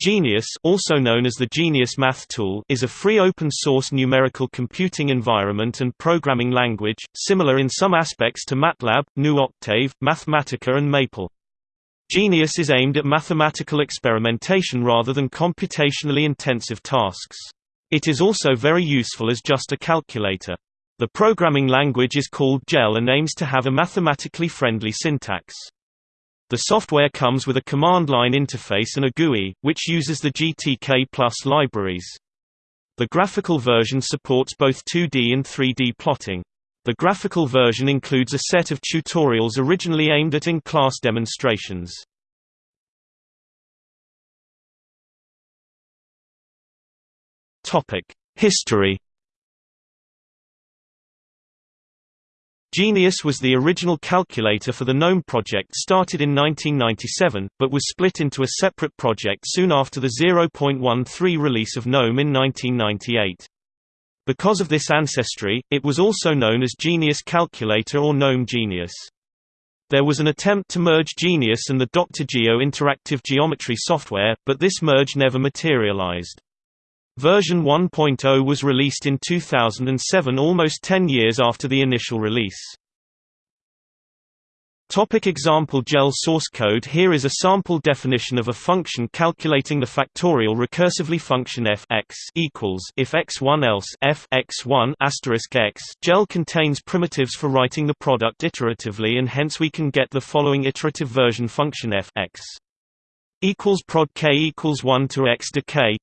Genius also known as the Genius Math Tool is a free open-source numerical computing environment and programming language, similar in some aspects to MATLAB, GNU Octave, Mathematica and Maple. Genius is aimed at mathematical experimentation rather than computationally intensive tasks. It is also very useful as just a calculator. The programming language is called GEL and aims to have a mathematically friendly syntax. The software comes with a command line interface and a GUI, which uses the GTK Plus libraries. The graphical version supports both 2D and 3D plotting. The graphical version includes a set of tutorials originally aimed at in-class demonstrations. History Genius was the original calculator for the GNOME project started in 1997, but was split into a separate project soon after the 0.13 release of GNOME in 1998. Because of this ancestry, it was also known as Genius Calculator or GNOME Genius. There was an attempt to merge Genius and the Dr. Geo interactive geometry software, but this merge never materialized. Version 1.0 was released in 2007 almost 10 years after the initial release. Topic example GEL source code Here is a sample definition of a function calculating the factorial recursively function f x equals if x1 else f x1 asterisk x. GEL contains primitives for writing the product iteratively and hence we can get the following iterative version function f x equals prod k equals 1 to x k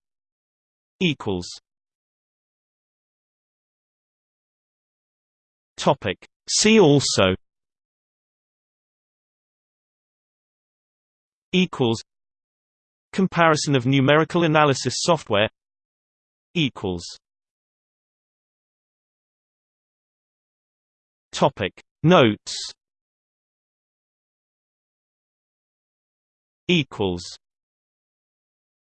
equals. Topic. See also. Equals. Comparison of numerical analysis software. Equals. Topic. Notes. Equals